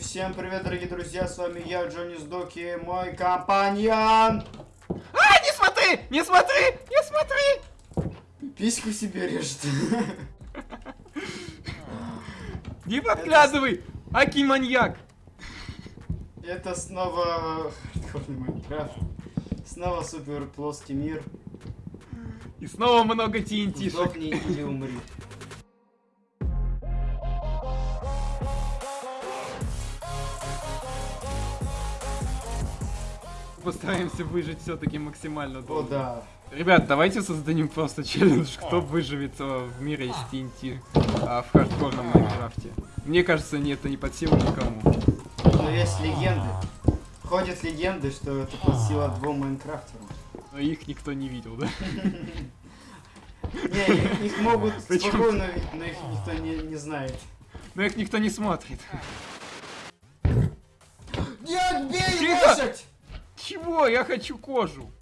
всем привет, дорогие друзья, с вами я, Джонни Сдоки, мой компаньон. А, не смотри! Не смотри! Не смотри! Письку себе режет. Не подглядывай! Аки маньяк! Это снова хардкорный Майнкрафт. Снова супер плоский мир. И снова много TNT-шек. Сдохни или умри. Постараемся выжить все-таки максимально О, долго. да. Ребят, давайте создадим просто челлендж, кто выживет э, в мире из TNT а, в хардкорном Майнкрафте. Мне кажется, не, это не под силу никому. Но есть легенды. Ходят легенды, что это под силу двум Майнкрафтерам. Но их никто не видел, да? Не, их, могут спокойно видеть, но их никто не, не знает. Но их никто не смотрит. Чего? Я хочу кожу.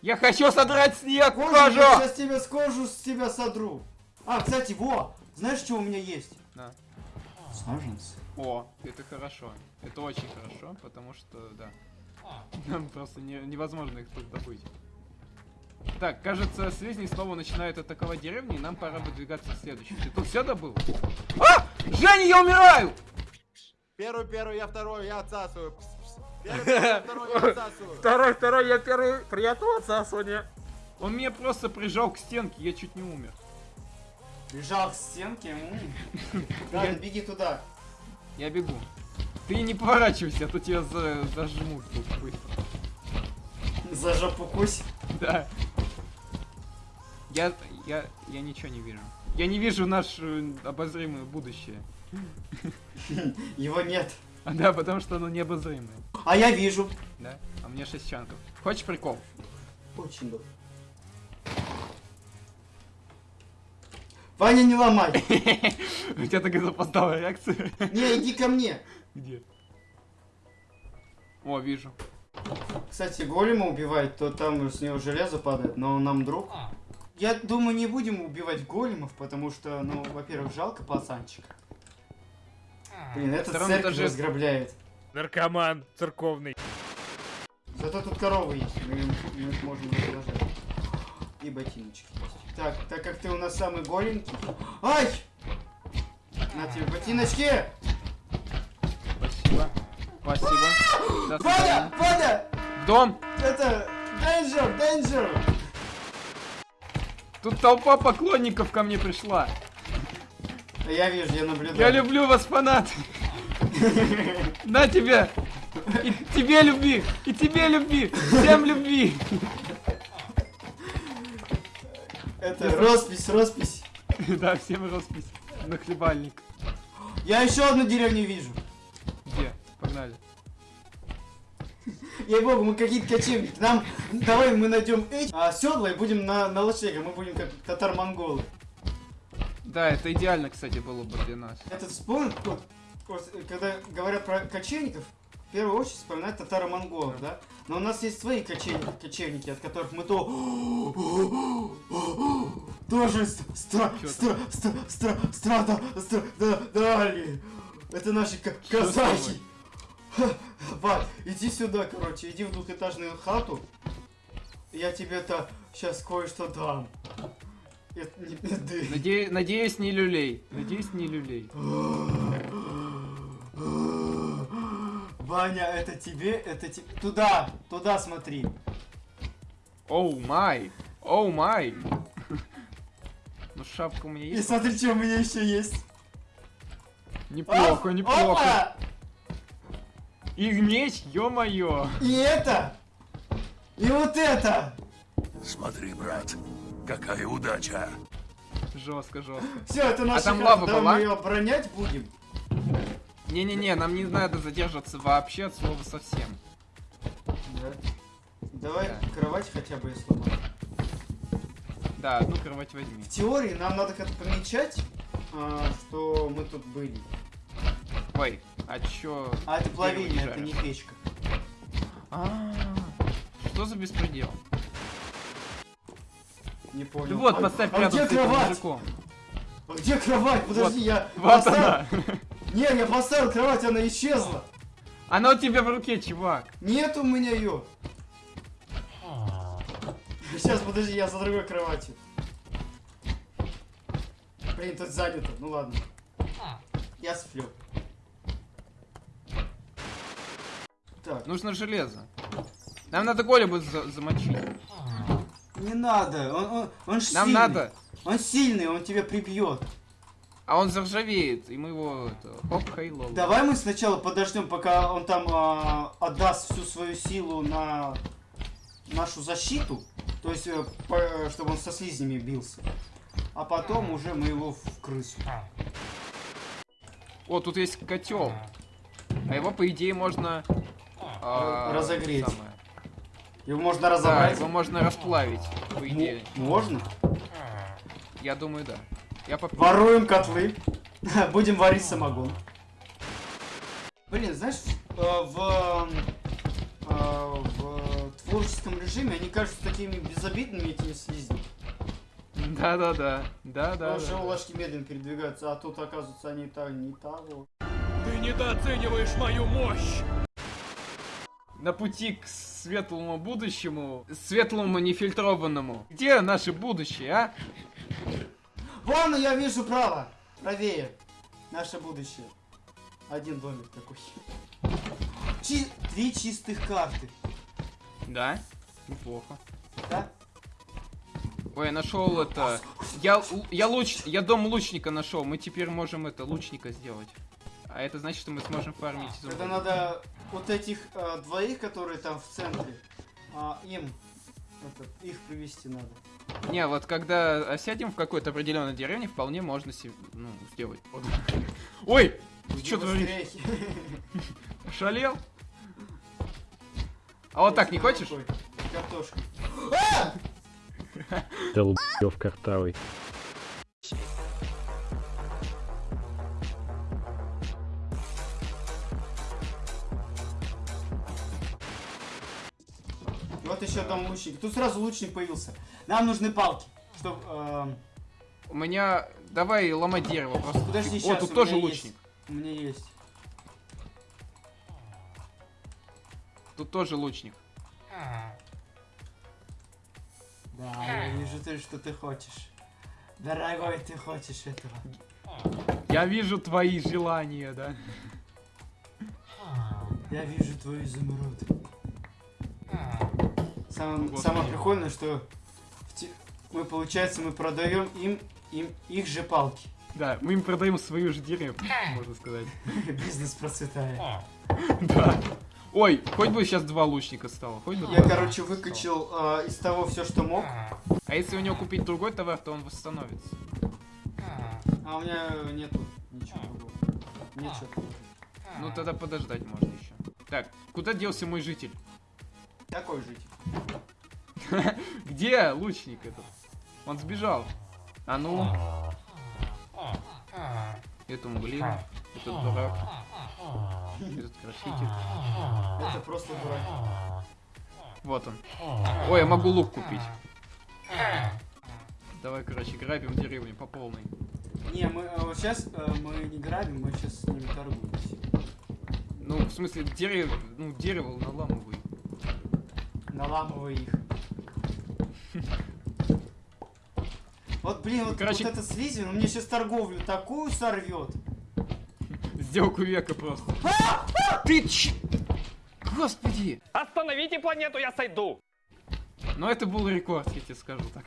Я хочу содрать с нее Кожу, кожу! я сейчас тебя с кожу с тебя содру. А, кстати, во! Знаешь, что у меня есть? Да. Саженцы. О, это хорошо. Это очень хорошо, потому что, да. Нам просто не- невозможно их тут добыть. Так, кажется, слизни снова начинают атаковать деревню, и нам пора выдвигаться к следующей. Ты тут все добыл? А! Женя, я умираю! Первый, первый, я второй, я отсасываю. Пс, второй. Второй, второй, я первый. Приятного отсасывания. Он меня просто прижал к стенке, я чуть не умер. Лежал к стенке. Ладно, беги туда. Я бегу. Ты не поворачивайся, а то тебя за- зажмут тут быстро. За жопу кусь. Да. Я, я, я ничего не вижу. Я не вижу наше обозримое будущее. Его нет. А, да, потому что оно необозримое. А я вижу. Да? А мне 6 чанков. Хочешь прикол? Очень добро. Ваня, не ломай. У тебя такая запоздалая реакция. Не, иди ко мне. Где? О, вижу. Кстати, голема убивать, то там с него железо падает, но он нам друг. Я думаю, не будем убивать големов, потому что, ну, во-первых, жалко пацанчика. Блин, этот церковь этаже- разграбляет. Наркоман церковный. Зато тут коровы есть, мы, им- мы их можем раздражать. И ботиночки есть. Так, так как ты у нас самый голенький... Ай! На тебе ботиночки! Спасибо. Спасибо. Ваня! Ваня! Дом! Это... Danger! Danger! Тут толпа поклонников ко мне пришла. Я вижу, я наблюдаю. Я люблю вас, фанат. На тебе. И тебе любви. И тебе любви. Всем любви. Это роспись, роспись. Да, всем роспись. На хлебальник. Я еще одну деревню вижу. Где? Погнали. Ей богу, мы какие-то кочевники. Нам давай мы найдем эти а, седла и будем на, на лошадях. Мы будем как татар-монголы. Да, это идеально, кстати, было бы для нас. Этот вспомнил, вот, когда говорят про кочевников, в первую очередь вспоминают татаро-монголов, да? Но у нас есть свои кочевники, кочевники от которых мы то... Тоже ст- стра... Чё стра... стра... стра... страда... страдали. Это наши казахи. Ха, Вать, иди сюда, короче, иди в двухэтажную хату. Я тебе-то сейчас кое-что дам. Не. Наде- Надеюсь, не люлей. Надеюсь, не люлей. Ваня, это тебе, это тебе. Туда, туда смотри. Оу май. Оу май. Ну шапка у меня И есть? смотри, что у меня еще есть. Неплохо, Оп, неплохо. опа! И меч, ё-моё. И это. И вот это. Смотри, брат, какая удача. Жестко, жестко. Все, это наша там хата. лава Давай была? мы ее оборонять будем. Не-не-не, нам не надо задерживаться вообще от слова совсем. Да. Давай Да. кровать хотя бы я сломаю. Да, одну кровать возьми. В теории нам надо как-то помечать, а, что мы тут были. Ой, а чё? А это плавильня, это не печка. А, Что за беспредел? Не понял. Вот, А- поставь а рядом где с этим кровать? мужиком. А где кровать? Подожди, я... Вот поставил. она. Не, я поставил кровать, она исчезла. Она у тебя в руке, чувак. Нет у меня ее. Сейчас, подожди, я за другой кроватью. Блин, тут занято. Ну ладно. Я сплю. Так, Нужно железо. Нам надо голема за- замочить. Не надо. Он, он, он ж Нам сильный. надо. Он сильный, он тебя прибьет. А он заржавеет, и мы его... Это, хоп, хей, лол. Давай мы сначала подождем, пока он там а, отдаст всю свою силу на нашу защиту. То есть, э, по- чтобы он со слизнями бился. А потом уже мы его в крысу. О, тут есть котел. А его, по идее, можно... а, Разогреть. самое. Его можно Да, разобрать. его можно расплавить, по идее. Можно? Я думаю, да. Я попью. Воруем котлы. Будем варить самогон. Блин, знаешь, э, в, э, в творческом режиме они кажутся такими безобидными, этими слизнями. Да-да-да. Да-да. Потому что ложки медленно передвигаются, а тут, оказывается, они так не того. Ты недооцениваешь мою мощь! На пути к светлому будущему, светлому нефильтрованному. Где наше будущее, а? Вон, я вижу право. Правее. Наше будущее. Один домик такой. Чи- Три чистых карты. Да. Неплохо. Да? Ой, я нашел это. Я, я луч, я дом лучника нашел. Мы теперь можем это лучника сделать. А это значит, что мы сможем фармить Это изумруды. надо вот этих э, двоих, которые там в центре, а, им это, их привести надо. Не, вот когда осядем в какой-то определенной деревне, вполне можно се- ну, сделать. Ой! Ты что творишь? Шалел? А вот так не хочешь? Картошка. Долбёв картавый. Дом лучника. Тут сразу лучник появился. Нам нужны палки, чтобы... У меня... Давай ломать дерево просто. Подожди, О, тут тоже лучник. у меня есть. Тут тоже лучник. Да, я вижу, ты, что ты хочешь. Дорогой, ты хочешь этого. Я вижу твои желания, да? Я вижу твой изумруд. Самое, Господи. самое прикольное, что те- мы, получается, мы продаем им, им их же палки. Да, мы им продаем свою же деревню, можно сказать. Бизнес процветает. Да. Ой, хоть бы сейчас два лучника стало, хоть бы Я, короче, выкачал а, из того все, что мог. А если у него купить другой товар, то он восстановится. А у меня нету ничего другого. Ничего. Ну тогда подождать можно еще. Так, куда делся мой житель? Такой жить. Где лучник этот? Он сбежал. А ну. Этому глину, этот дурак, этот краситель. Это просто дурак. Вот он. Ой, я могу лук купить. Давай, короче, грабим деревню по полной. Не, мы вот сейчас мы не грабим, мы сейчас с ними торгуемся. Ну, в смысле, дерево, ну, дерево наламывай. Наламывай их. Вот, блин, вот, Короче- вот этот слизень, он мне сейчас торговлю такую сорвет. Сделку века просто. Ты ч... Господи! Остановите планету, я сойду! Ну это был рекорд, я тебе скажу так.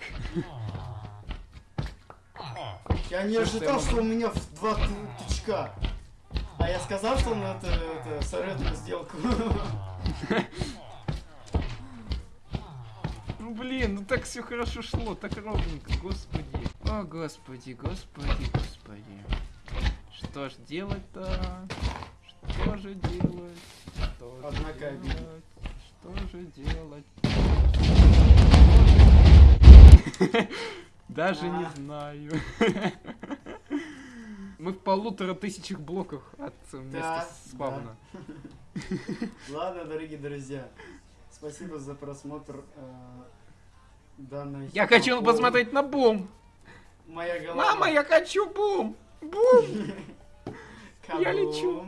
Я не ожидал, что у меня в два тычка. А я сказал, что он это, это сорвет сделку. Ну блин, ну так все хорошо шло, так ровненько, господи. О, господи, господи, господи. Что ж делать-то? Что же делать? Что же Однако обидно. делать? Что же делать? Даже не А. знаю. Мы в полутора тысячах блоках от э, места спавна. Ладно, дорогие друзья. Спасибо за просмотр данной... Я хочу посмотреть на бум! Моя голова. Мама, я хочу бум! Бум! Я лечу.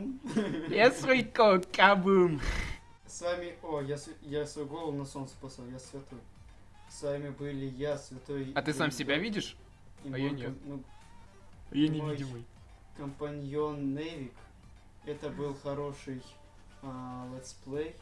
Я свойко, кабум. С вами... О, я, я свою голову на солнце послал, я святой. С вами были я, святой... А ты сам себя видишь? А я нет. ну, Я невидимый. компаньон Невик. Это был хороший а, летсплей,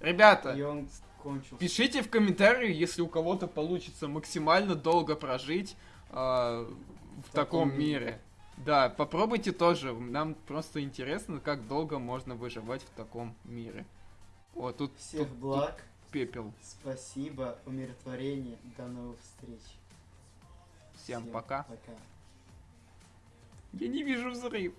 Ребята, и он кончился. Пишите в комментарии, если у кого-то получится максимально долго прожить а, в, таком, таком мире. мире. Да, попробуйте тоже. Нам просто интересно, как долго можно выживать в таком мире. О, тут, Всех тут- благ, тут пепел. спасибо, умиротворение, до новых встреч. Всем пока. Пока. Я не вижу взрыв.